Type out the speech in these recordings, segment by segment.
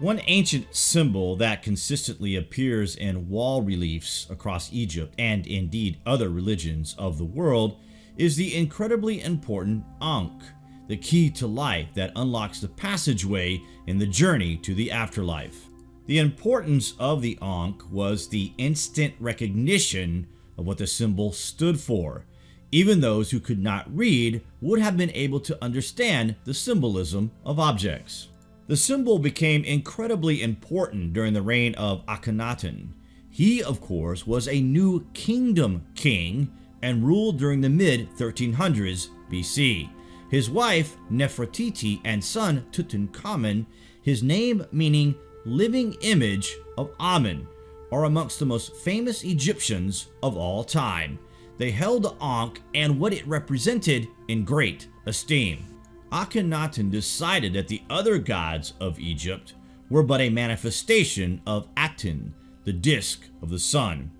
One ancient symbol that consistently appears in wall reliefs across Egypt and indeed other religions of the world is the incredibly important Ankh, the key to life that unlocks the passageway in the journey to the afterlife. The importance of the Ankh was the instant recognition of what the symbol stood for. Even those who could not read would have been able to understand the symbolism of objects. The symbol became incredibly important during the reign of Akhenaten. He, of course, was a new kingdom king and ruled during the mid-1300s BC. His wife, Nefertiti, and son, Tutankhamun, his name meaning living image of Amen, are amongst the most famous Egyptians of all time. They held the Ankh and what it represented in great esteem. Akhenaten decided that the other gods of Egypt were but a manifestation of Aten, the disk of the sun.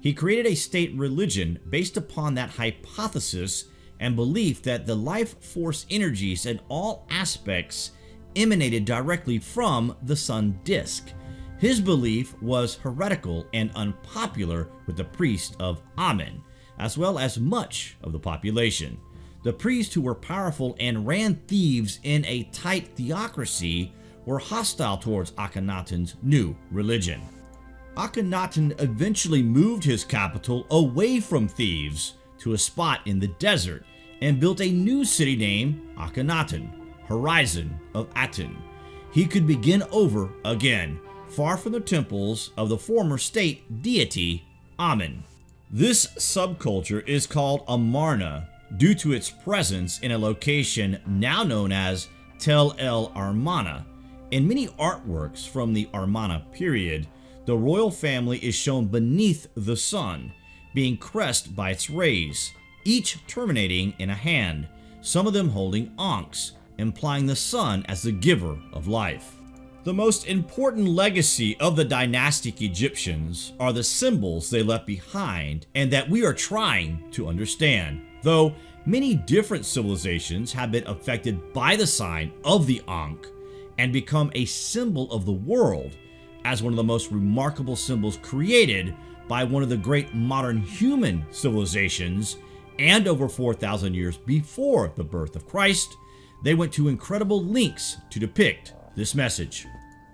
He created a state religion based upon that hypothesis and belief that the life force energies in all aspects emanated directly from the sun disk. His belief was heretical and unpopular with the priest of Amen, as well as much of the population. The priests who were powerful and ran Thebes in a tight theocracy were hostile towards Akhenaten's new religion. Akhenaten eventually moved his capital away from Thebes to a spot in the desert and built a new city named Akhetaten, Horizon of Aten. He could begin over again, far from the temples of the former state deity Amen. This subculture is called Amarna due to its presence in a location now known as Tel El Armana. In many artworks from the Armana period, the royal family is shown beneath the sun, being caressed by its rays, each terminating in a hand, some of them holding ankhs, implying the sun as the giver of life. The most important legacy of the dynastic Egyptians are the symbols they left behind and that we are trying to understand. Though many different civilizations have been affected by the sign of the Ankh and become a symbol of the world as one of the most remarkable symbols created by one of the great modern human civilizations and over 4,000 years before the birth of Christ, they went to incredible lengths to depict this message.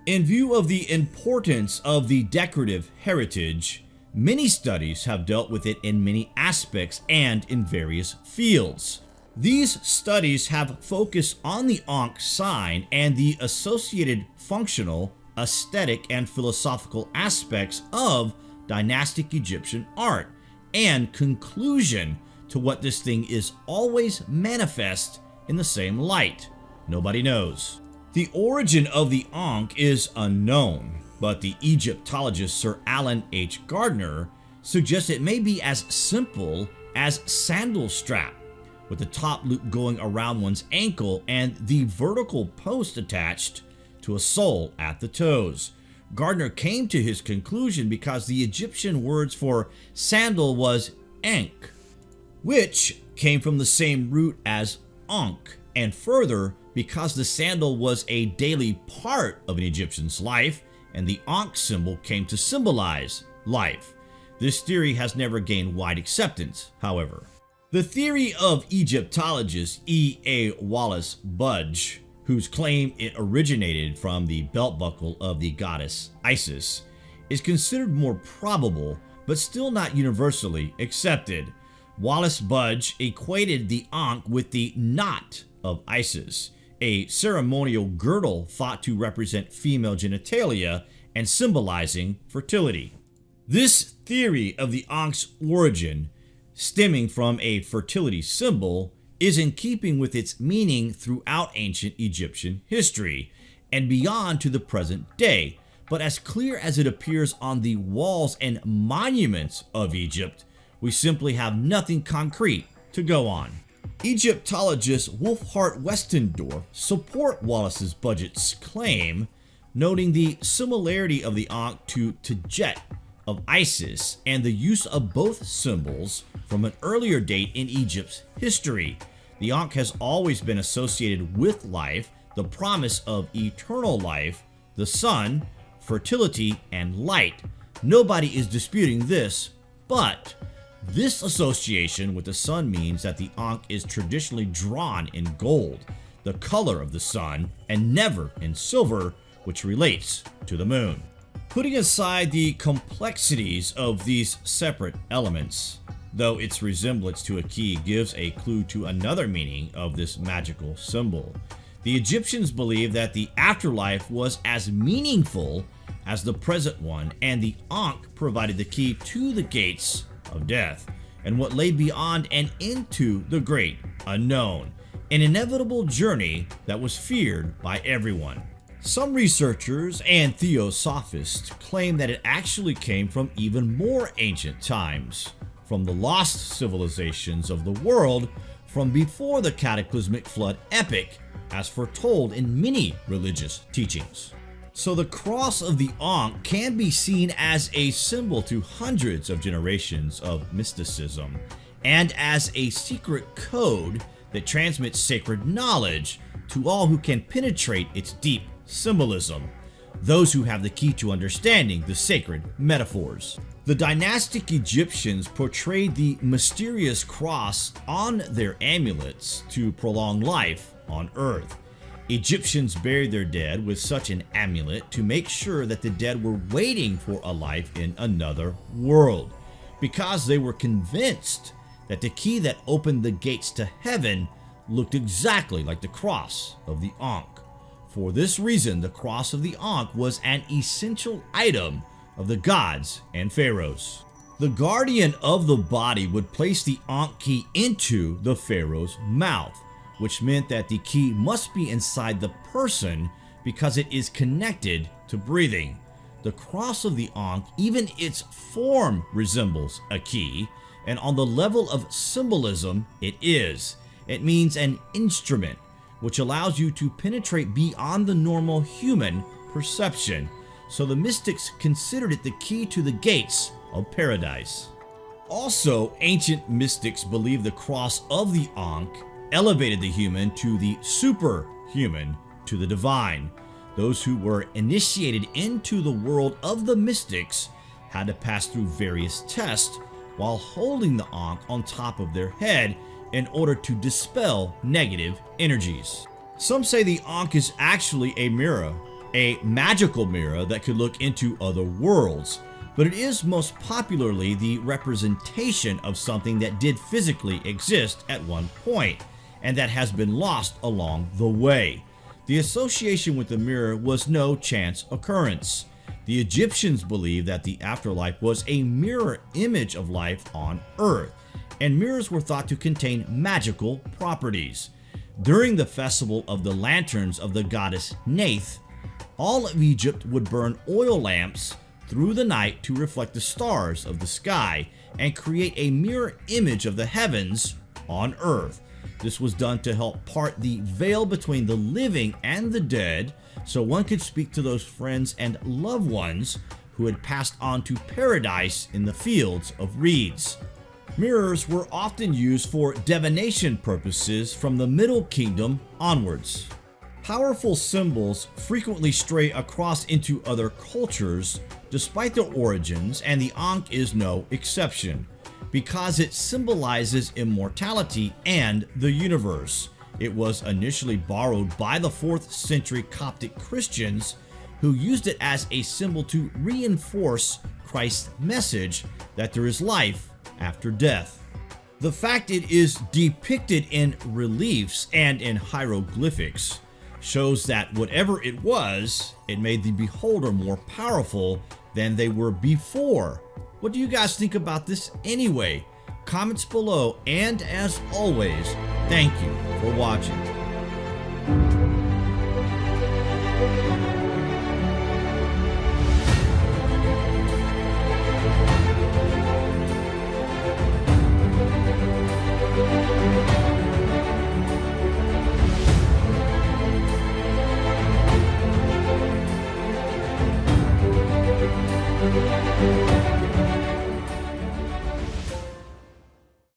In view of the importance of the decorative heritage, many studies have dealt with it in many aspects and in various fields. These studies have focused on the Ankh sign and the associated functional, aesthetic, and philosophical aspects of dynastic Egyptian art, and conclusion to what this thing is always manifest in the same light. Nobody knows. The origin of the Ankh is unknown, but the Egyptologist Sir Alan H. Gardiner suggests it may be as simple as sandal strap, with the top loop going around one's ankle and the vertical post attached to a sole at the toes. Gardiner came to his conclusion because the Egyptian words for sandal was ankh, which came from the same root as ankh, and further, because the sandal was a daily part of an Egyptian's life, and the Ankh symbol came to symbolize life. This theory has never gained wide acceptance, however. The theory of Egyptologist E. A. Wallace Budge, whose claim it originated from the belt buckle of the goddess Isis, is considered more probable but still not universally accepted. Wallace Budge equated the Ankh with the knot of Isis, a ceremonial girdle thought to represent female genitalia and symbolizing fertility. This theory of the Ankh's origin, stemming from a fertility symbol, is in keeping with its meaning throughout ancient Egyptian history and beyond to the present day, but as clear as it appears on the walls and monuments of Egypt, we simply have nothing concrete to go on. Egyptologist Wolfhart Westendorf support Wallace's Budge's claim, noting the similarity of the Ankh to Tajet of Isis and the use of both symbols from an earlier date in Egypt's history. The Ankh has always been associated with life, the promise of eternal life the sun, fertility, and light. Nobody is disputing this, but this association with the sun means that the Ankh is traditionally drawn in gold, the color of the sun, and never in silver, which relates to the moon. Putting aside the complexities of these separate elements, though its resemblance to a key gives a clue to another meaning of this magical symbol. The Egyptians believed that the afterlife was as meaningful as the present one, and the Ankh provided the key to the gates of death, and what lay beyond and into the great unknown, an inevitable journey that was feared by everyone. Some researchers and theosophists claim that it actually came from even more ancient times, from the lost civilizations of the world from before the cataclysmic flood epic as foretold in many religious teachings. So the cross of the Ankh can be seen as a symbol to hundreds of generations of mysticism and as a secret code that transmits sacred knowledge to all who can penetrate its deep symbolism, those who have the key to understanding the sacred metaphors. The dynastic Egyptians portrayed the mysterious cross on their amulets to prolong life on earth. Egyptians buried their dead with such an amulet to make sure that the dead were waiting for a life in another world, because they were convinced that the key that opened the gates to heaven looked exactly like the cross of the Ankh. For this reason, the cross of the Ankh was an essential item of the gods and pharaohs. The guardian of the body would place the Ankh key into the pharaoh's mouth, which meant that the key must be inside the person because it is connected to breathing. The cross of the Ankh, even its form resembles a key, and on the level of symbolism, it is. It means an instrument, which allows you to penetrate beyond the normal human perception so the mystics considered it the key to the gates of paradise. Also, ancient mystics believed the cross of the Ankh elevated the human to the superhuman, to the divine. Those who were initiated into the world of the mystics had to pass through various tests while holding the Ankh on top of their head in order to dispel negative energies. Some say the Ankh is actually a mirror, a magical mirror that could look into other worlds, but it is most popularly the representation of something that did physically exist at one point, and that has been lost along the way. The association with the mirror was no chance occurrence. The Egyptians believed that the afterlife was a mirror image of life on earth, and mirrors were thought to contain magical properties. During the festival of the lanterns of the goddess Neith, all of Egypt would burn oil lamps through the night to reflect the stars of the sky and create a mirror image of the heavens on earth. This was done to help part the veil between the living and the dead so one could speak to those friends and loved ones who had passed on to paradise in the fields of reeds. Mirrors were often used for divination purposes from the Middle Kingdom onwards. Powerful symbols frequently stray across into other cultures despite their origins and the Ankh is no exception because it symbolizes immortality and the universe. It was initially borrowed by the 4th century Coptic Christians who used it as a symbol to reinforce Christ's message that there is life after death. The fact it is depicted in reliefs and in hieroglyphics shows that whatever it was, it made the beholder more powerful than they were before. What do you guys think about this anyway? Comments below, and as always, thank you for watching.